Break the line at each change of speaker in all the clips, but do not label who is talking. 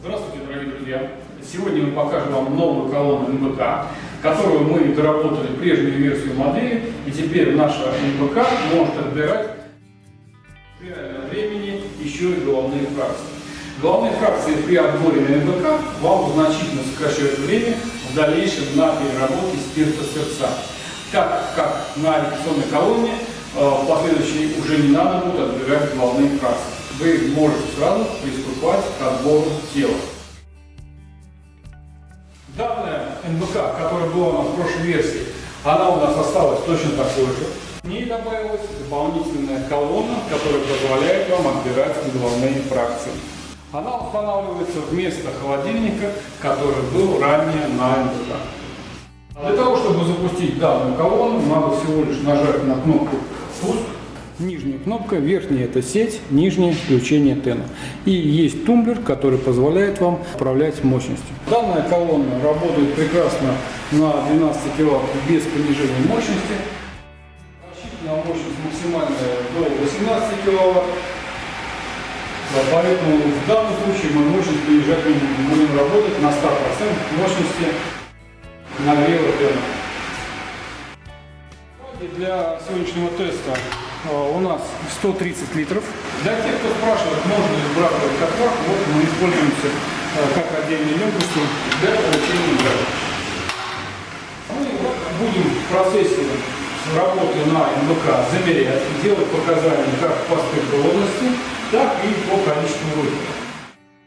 Здравствуйте, дорогие друзья! Сегодня мы покажем вам новую колонну НБК, которую мы доработали прежнюю версию модели, и теперь наша НБК может отбирать в реальном времени еще и головные фракции. Головные фракции при отборе на НБК вам значительно сокращают время в дальнейшем на переработке спирта сердца. Так как на репетиционной колонне э, последующей уже не надо будет отбирать головные фракции вы можете сразу приступать к отбору тела. Данная НБК, которая была у нас в прошлой версии, она у нас осталась точно такой же. К ней добавилась дополнительная колонна, которая позволяет вам отбирать головные фракции. Она устанавливается вместо холодильника, который был ранее на НБК. Для того, чтобы запустить данную колонну, надо всего лишь нажать на кнопку «Пуск» Нижняя кнопка, верхняя это сеть, нижнее включение тена. И есть тумблер, который позволяет вам управлять мощностью. Данная колонна работает прекрасно на 12 кВт без понижения мощности. Рассчитана мощность максимальная до 18 кВт. Поэтому в данном случае мы мощность понижать не будем. Будем работать на 100% мощности нагрева тена. Для сегодняшнего теста у нас 130 литров. Для тех, кто спрашивает, можно ли сбрасывать котлах, вот мы используемся э, как отдельные емкости для получения газа. Мы будем в процессе работы на МВК замерять, делать показания как по спиртоводности, так и по количеству выхода.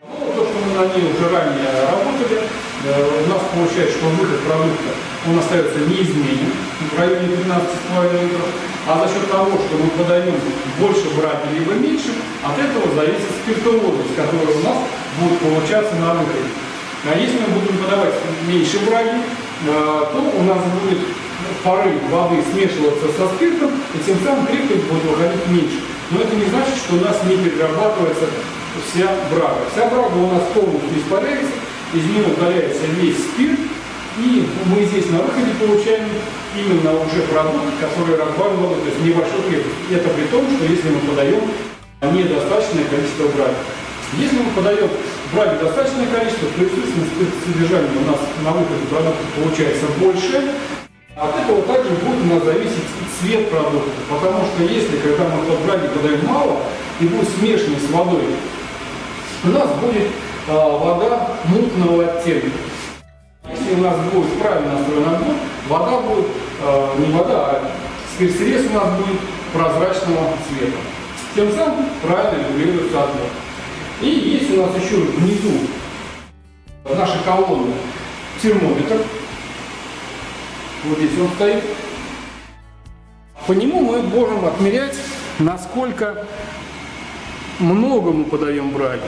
Ну, то, что мы на ней уже ранее у нас получается, что выход продукта он остается неизменен в районе 12,5 литров, а за счет того, что мы подаем больше браги либо меньше, от этого зависит спиртоводность, которая у нас будет получаться на выходе. А если мы будем подавать меньше браги, э, то у нас будет пары воды смешиваться со спиртом, и тем самым крепкость будет выходить меньше. Но это не значит, что у нас не перерабатывается вся брага. Вся брага у нас полностью испаряется, из нее удаляется весь спирт, и мы здесь на выходе получаем именно уже продукт, который разбавлен то есть небольшой хлеб. Это при том, что если мы подаем недостаточное количество браги. Если мы подаем браги достаточное количество, то, естественно, содержание у нас на выходе продукта получается больше. От этого также будет у нас зависеть цвет продукта. Потому что если, когда мы под браги подаем мало и будет смешанный с водой, у нас будет вода мутного оттенка если у нас будет правильно настроен отбор, вода будет, э, не вода, а спирт-срез у нас будет прозрачного цвета. Тем самым правильно регулируется отбор. И есть у нас еще внизу нашей колонны термометр. Вот здесь он стоит. По нему мы можем отмерять, насколько много мы подаем браги.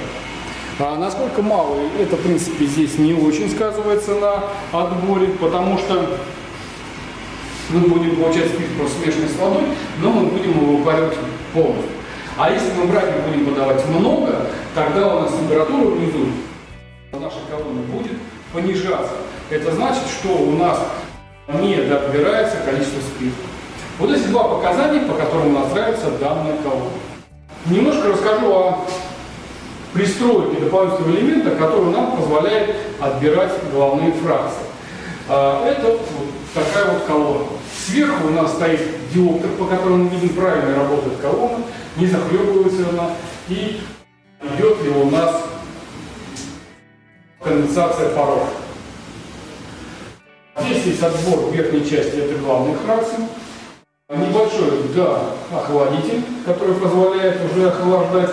А насколько мало, это, в принципе, здесь не очень сказывается на отборе, потому что мы будем получать просто смешанный с водой, но мы будем его выпаривать полностью. А если мы браги будем подавать много, тогда у нас температура внизу нашей колонны будет понижаться. Это значит, что у нас не добирается количество спирта. Вот эти два показания, по которым настраивается данная колонна. Немножко расскажу о пристройки дополнительного элемента, который нам позволяет отбирать головные фракции. А, это такая вот колонна. Сверху у нас стоит диоптер, по которому мы видим, правильно работает колонна, не захлебывается она, и идет ли у нас конденсация паров. Здесь есть отбор верхней части, это главных фракций. Небольшой, да, охладитель, который позволяет уже охлаждать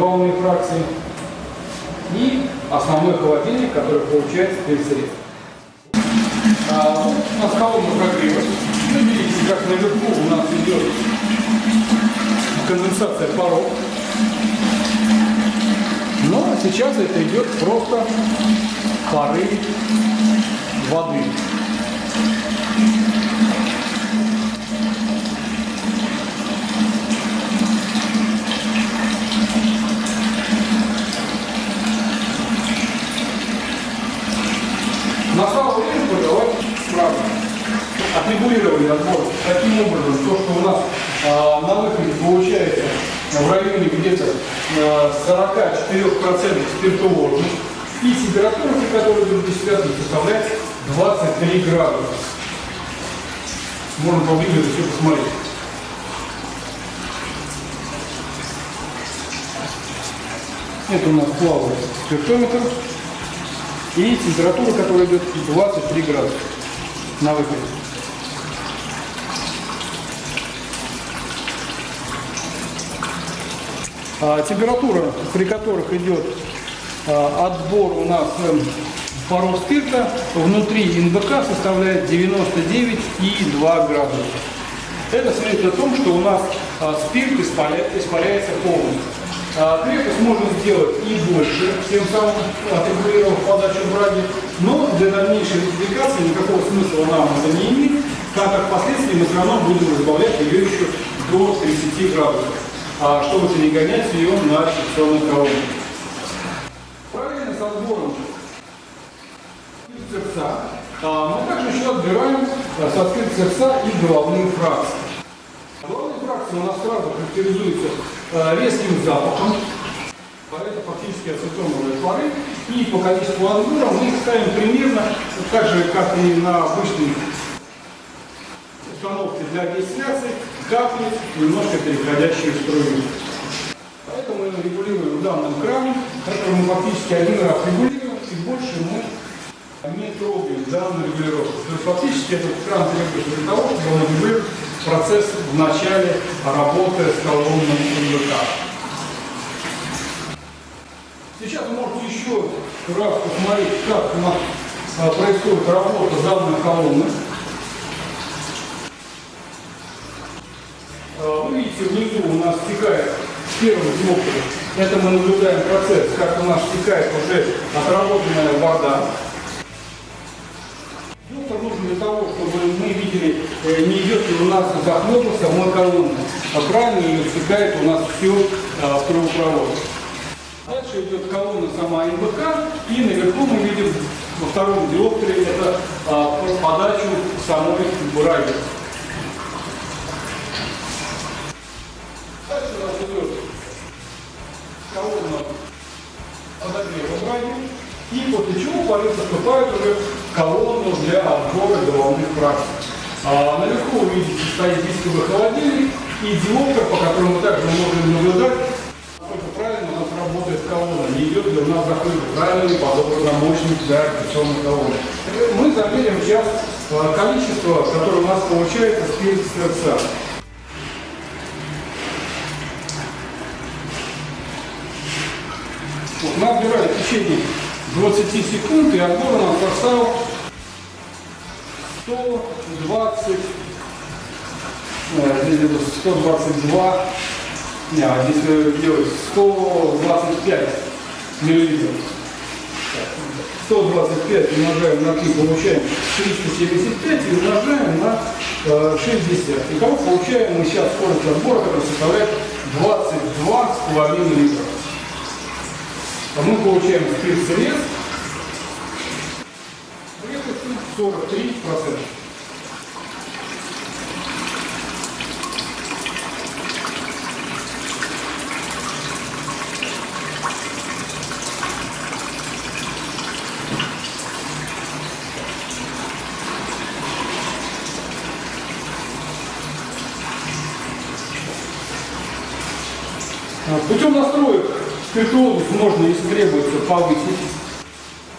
волны фракции и основной холодильник, который получается перед средством. А, вот у нас колонна прогрева. Видите, как наверху у нас идет конденсация паров. Но сейчас это идет просто пары воды. На самом деле продавать сразу. Отрегулировали отбор таким образом, то, что у нас а, на выходе получается в районе где-то э, 44% спиртовозность. И температура, при которой идет дистиллятор, составляет 23 градуса. Можно поближе все посмотреть. Это у нас плавает спиртометр. И температура, которая идет 23 градуса на выходе. Температура, при которых идет а, отбор у нас э, паров спирта, внутри НБК составляет 99,2 градуса. Это свидетельствует о том, что у нас а, спирт испаря, испаряется полностью. А, крепость можно сделать и больше, тем самым отрегулировав подачу браги, но для дальнейшей модификации никакого смысла нам это не имеет, так как впоследствии мы все равно будем разбавлять ее еще до 30 градусов, а, чтобы перегонять ее на фиксационный колонну. Правильно с отбором сердца. А, мы также еще отбираем а, со скрыт сердца и головные фракции. Головные фракции у нас сразу характеризуются а, резким запахом, это фактически ацетоновые пары, и по количеству отбора мы их ставим примерно так же, как и на обычной установке для дистилляции, капли, немножко переходящие в струю. Поэтому мы регулируем в данном кране, который мы фактически один раз регулируем, и больше мы не трогаем данную регулировку. То есть фактически этот кран требуется для того, чтобы он регулировал процесс в начале работы с колонным МВК. Сейчас вы можете еще раз посмотреть, как а, происходит работа данной колонны. А, Вы видите, внизу у нас стекает первый диоптер. Это мы наблюдаем процесс, как у нас стекает уже отработанная вода. Диоптер нужен для того, чтобы мы видели, э, не идет ли у нас захлопа самой колонны, а правильно ее стекает у нас все в трубопровод. Дальше идет колонна сама МБК, и наверху мы видим во втором диоптере это а, подачу самой браги. Дальше у нас идет колонна подогрева браги, и после чего пары поступают уже в колонну для отбора головных фракций. А наверху вы видите стоит дисковый холодильник и диоптер, по которому также можем наблюдать, насколько правильно у нас работает колонна, не идет ли у нас закрыт правильный подобранный мощность для операционной колонны. Мы замерим сейчас а, количество, которое у нас получается с сердца. Мы отбирали в течение 20 секунд, и отбор у нас составил 120, э, здесь где-то 122, не, а здесь э, делать 125 миллилитров. 125 умножаем на 3, получаем 375 и умножаем на э, 60. Итого получаем мы сейчас скорость отбора, которая составляет 22,5 литра. А мы получаем спирт-срез крепостью 43%. А, Путем настроек спиртуозность можно, если требуется, повысить.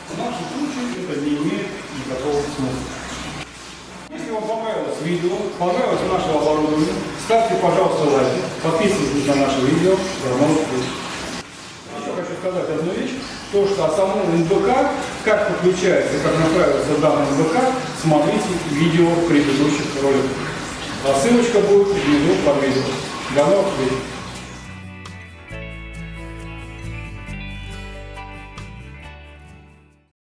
В нашем случае это не имеет никакого смысла. Если вам понравилось видео, понравилось наше оборудование, ставьте, пожалуйста, лайки, подписывайтесь на наше видео. До новых встреч. Еще хочу сказать одну вещь, то, что о самом НБК, как подключается, как настраивается данный НБК, смотрите видео предыдущих роликов. А ссылочка будет внизу под видео. До новых встреч!